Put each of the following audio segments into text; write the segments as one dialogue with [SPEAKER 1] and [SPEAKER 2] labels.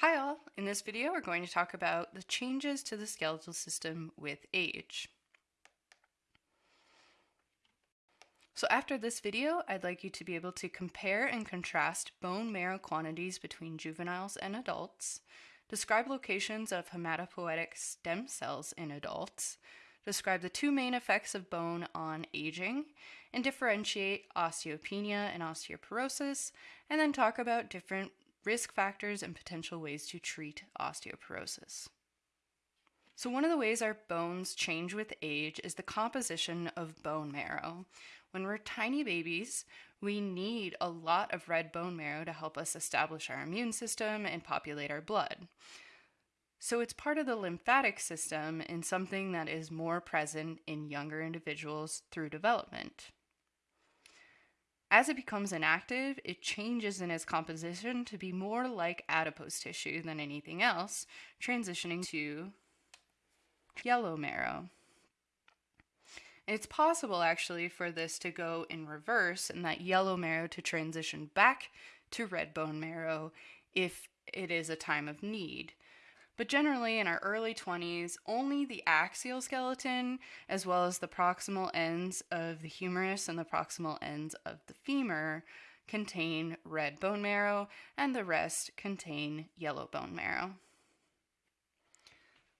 [SPEAKER 1] Hi all! In this video we're going to talk about the changes to the skeletal system with age. So after this video, I'd like you to be able to compare and contrast bone marrow quantities between juveniles and adults, describe locations of hematopoietic stem cells in adults, describe the two main effects of bone on aging, and differentiate osteopenia and osteoporosis, and then talk about different risk factors and potential ways to treat osteoporosis. So one of the ways our bones change with age is the composition of bone marrow. When we're tiny babies, we need a lot of red bone marrow to help us establish our immune system and populate our blood. So it's part of the lymphatic system and something that is more present in younger individuals through development. As it becomes inactive, it changes in its composition to be more like adipose tissue than anything else, transitioning to yellow marrow. It's possible actually for this to go in reverse and that yellow marrow to transition back to red bone marrow if it is a time of need. But generally, in our early 20s, only the axial skeleton, as well as the proximal ends of the humerus and the proximal ends of the femur, contain red bone marrow, and the rest contain yellow bone marrow.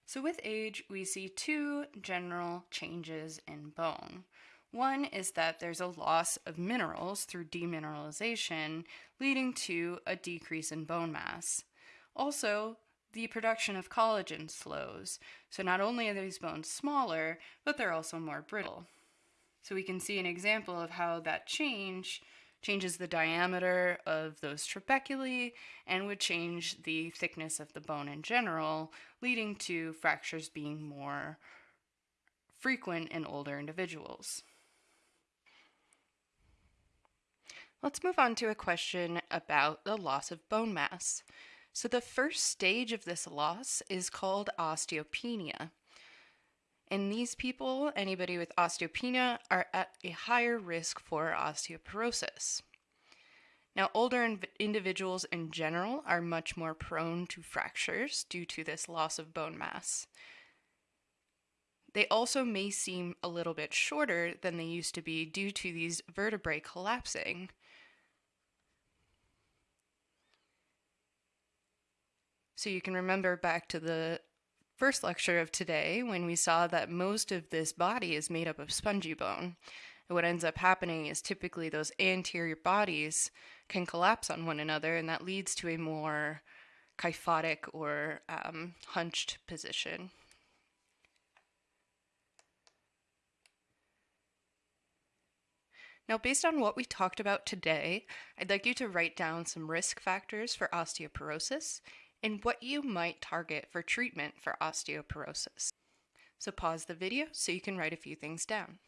[SPEAKER 1] So, with age, we see two general changes in bone. One is that there's a loss of minerals through demineralization, leading to a decrease in bone mass. Also, the production of collagen slows. So not only are these bones smaller, but they're also more brittle. So we can see an example of how that change changes the diameter of those trabeculae and would change the thickness of the bone in general, leading to fractures being more frequent in older individuals. Let's move on to a question about the loss of bone mass. So the first stage of this loss is called osteopenia. In these people, anybody with osteopenia are at a higher risk for osteoporosis. Now, older individuals in general are much more prone to fractures due to this loss of bone mass. They also may seem a little bit shorter than they used to be due to these vertebrae collapsing, So you can remember back to the first lecture of today when we saw that most of this body is made up of spongy bone. And what ends up happening is typically those anterior bodies can collapse on one another, and that leads to a more kyphotic or um, hunched position. Now, based on what we talked about today, I'd like you to write down some risk factors for osteoporosis and what you might target for treatment for osteoporosis. So pause the video so you can write a few things down.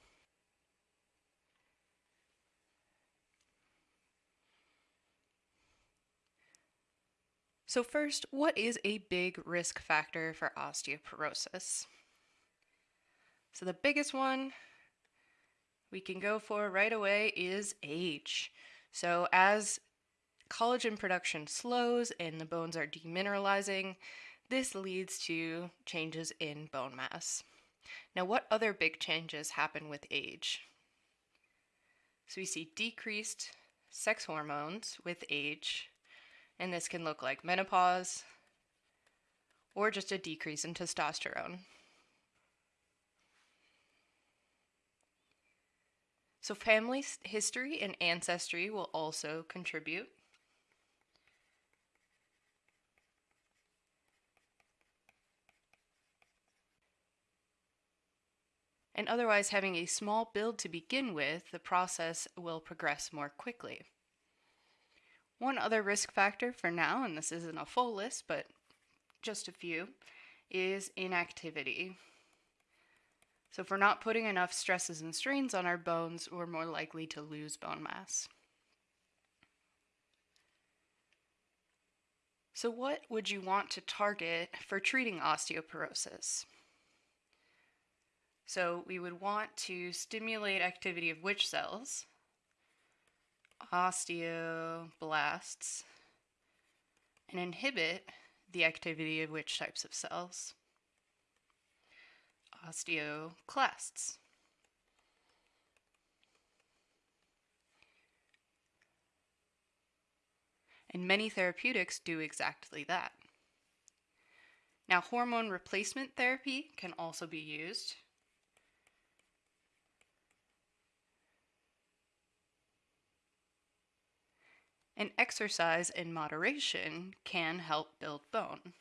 [SPEAKER 1] So first, what is a big risk factor for osteoporosis? So the biggest one we can go for right away is age. So as collagen production slows and the bones are demineralizing, this leads to changes in bone mass. Now, what other big changes happen with age? So we see decreased sex hormones with age, and this can look like menopause or just a decrease in testosterone. So family history and ancestry will also contribute. And otherwise having a small build to begin with, the process will progress more quickly. One other risk factor for now, and this isn't a full list, but just a few, is inactivity. So if we're not putting enough stresses and strains on our bones, we're more likely to lose bone mass. So what would you want to target for treating osteoporosis? So we would want to stimulate activity of which cells? Osteoblasts and inhibit the activity of which types of cells? Osteoclasts. And many therapeutics do exactly that. Now, hormone replacement therapy can also be used. And exercise in moderation can help build bone.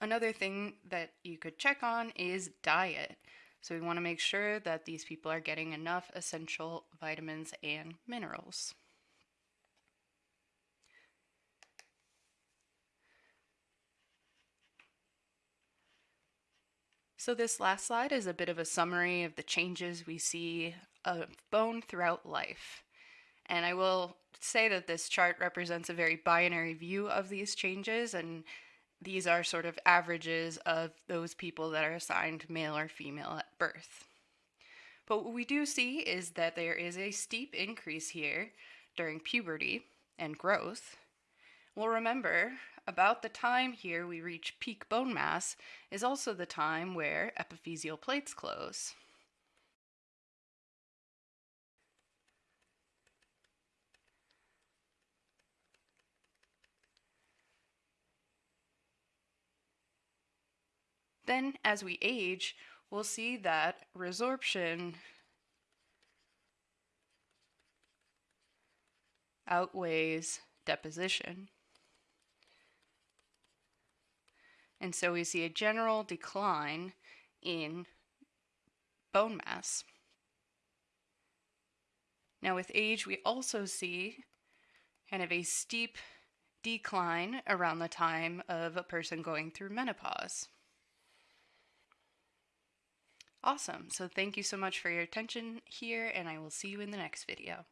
[SPEAKER 1] Another thing that you could check on is diet. So we want to make sure that these people are getting enough essential vitamins and minerals. So this last slide is a bit of a summary of the changes we see of bone throughout life. And I will say that this chart represents a very binary view of these changes and these are sort of averages of those people that are assigned male or female at birth. But what we do see is that there is a steep increase here during puberty and growth. Well, remember, about the time here we reach peak bone mass is also the time where epiphyseal plates close. Then, as we age, we'll see that resorption outweighs deposition. And so we see a general decline in bone mass. Now, with age, we also see kind of a steep decline around the time of a person going through menopause. Awesome. So thank you so much for your attention here, and I will see you in the next video.